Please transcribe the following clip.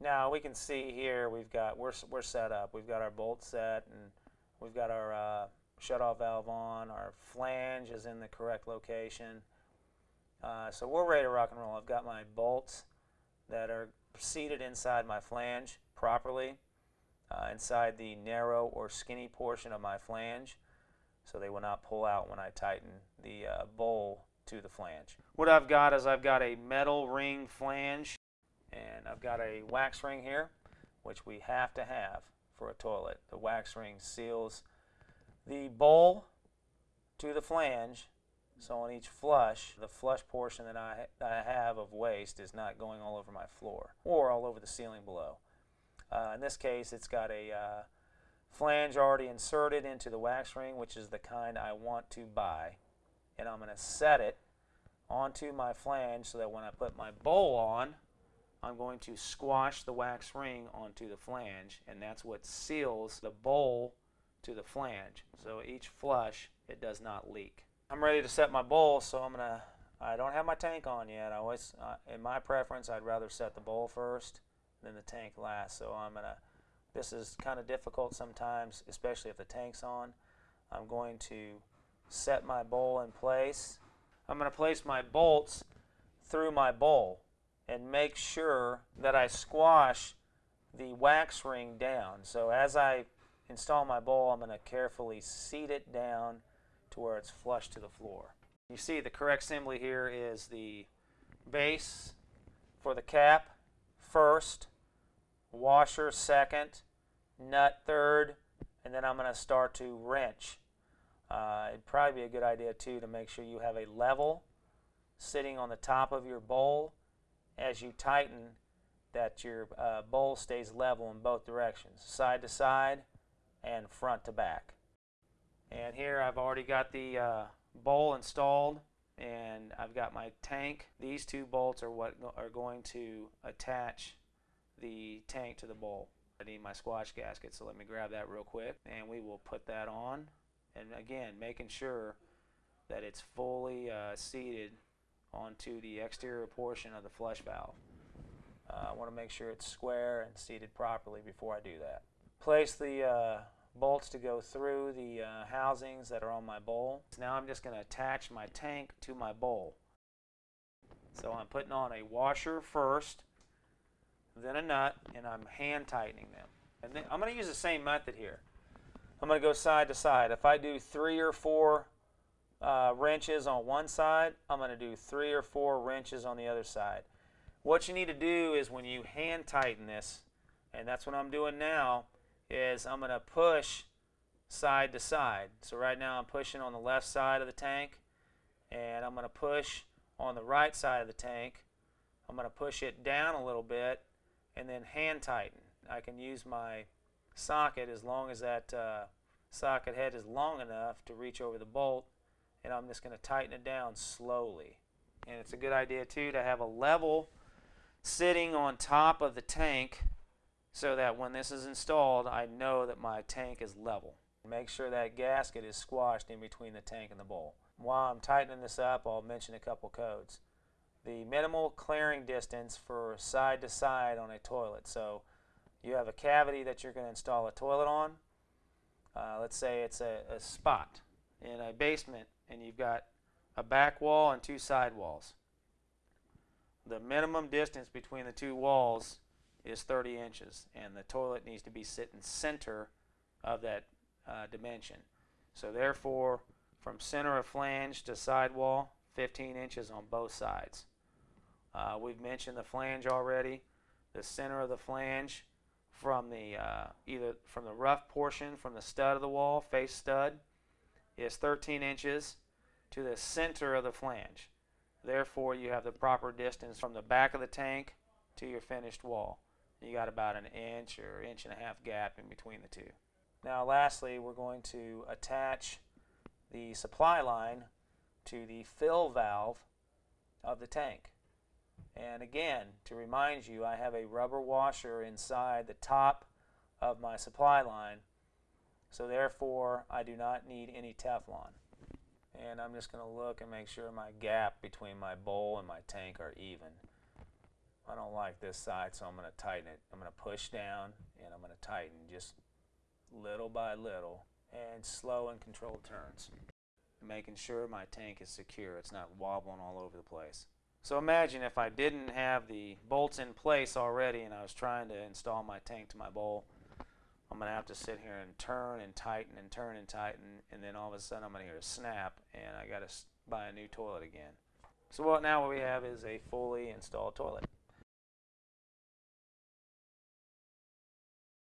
Now we can see here we've got we're we're set up. We've got our bolt set and we've got our uh, shut-off valve on. Our flange is in the correct location. Uh, so we're ready to rock and roll. I've got my bolts that are seated inside my flange properly, uh, inside the narrow or skinny portion of my flange, so they will not pull out when I tighten the uh, bowl to the flange. What I've got is I've got a metal ring flange and I've got a wax ring here which we have to have for a toilet. The wax ring seals the bowl to the flange so on each flush, the flush portion that I, I have of waste is not going all over my floor or all over the ceiling below. Uh, in this case, it's got a uh, flange already inserted into the wax ring, which is the kind I want to buy and I'm going to set it onto my flange so that when I put my bowl on, I'm going to squash the wax ring onto the flange and that's what seals the bowl to the flange. So each flush, it does not leak. I'm ready to set my bowl, so I'm to, I don't have my tank on yet. I always, uh, in my preference, I'd rather set the bowl first than the tank last. So I'm to, this is kind of difficult sometimes, especially if the tank's on. I'm going to set my bowl in place. I'm going to place my bolts through my bowl and make sure that I squash the wax ring down. So as I install my bowl, I'm going to carefully seat it down to where it's flush to the floor. You see the correct assembly here is the base for the cap first, washer second, nut third, and then I'm going to start to wrench uh, it'd probably be a good idea too to make sure you have a level sitting on the top of your bowl as you tighten that your uh, bowl stays level in both directions, side to side and front to back. And here I've already got the uh, bowl installed and I've got my tank. These two bolts are what are going to attach the tank to the bowl. I need my squash gasket, so let me grab that real quick and we will put that on and again making sure that it's fully uh, seated onto the exterior portion of the flush valve. Uh, I want to make sure it's square and seated properly before I do that. Place the uh, bolts to go through the uh, housings that are on my bowl. Now I'm just going to attach my tank to my bowl. So I'm putting on a washer first, then a nut, and I'm hand tightening them. And then I'm going to use the same method here. I'm going to go side to side. If I do three or four uh, wrenches on one side, I'm going to do three or four wrenches on the other side. What you need to do is when you hand tighten this, and that's what I'm doing now, is I'm going to push side to side. So right now I'm pushing on the left side of the tank, and I'm going to push on the right side of the tank. I'm going to push it down a little bit, and then hand tighten. I can use my socket as long as that uh, socket head is long enough to reach over the bolt and I'm just going to tighten it down slowly and it's a good idea too to have a level sitting on top of the tank so that when this is installed I know that my tank is level. Make sure that gasket is squashed in between the tank and the bowl. While I'm tightening this up I'll mention a couple codes. The minimal clearing distance for side to side on a toilet. So you have a cavity that you're going to install a toilet on. Uh, let's say it's a, a spot in a basement and you've got a back wall and two side walls. The minimum distance between the two walls is 30 inches and the toilet needs to be sitting center of that uh, dimension. So therefore from center of flange to side wall 15 inches on both sides. Uh, we've mentioned the flange already. The center of the flange from the uh, either from the rough portion from the stud of the wall, face stud, is 13 inches to the center of the flange. Therefore, you have the proper distance from the back of the tank to your finished wall. You got about an inch or inch and a half gap in between the two. Now lastly, we're going to attach the supply line to the fill valve of the tank. And again, to remind you, I have a rubber washer inside the top of my supply line. So therefore, I do not need any Teflon. And I'm just going to look and make sure my gap between my bowl and my tank are even. I don't like this side, so I'm going to tighten it. I'm going to push down and I'm going to tighten just little by little and slow and controlled turns. Making sure my tank is secure, it's not wobbling all over the place. So imagine if I didn't have the bolts in place already and I was trying to install my tank to my bowl. I'm going to have to sit here and turn and tighten and turn and tighten and then all of a sudden I'm going to hear a snap and I got to buy a new toilet again. So what now what we have is a fully installed toilet.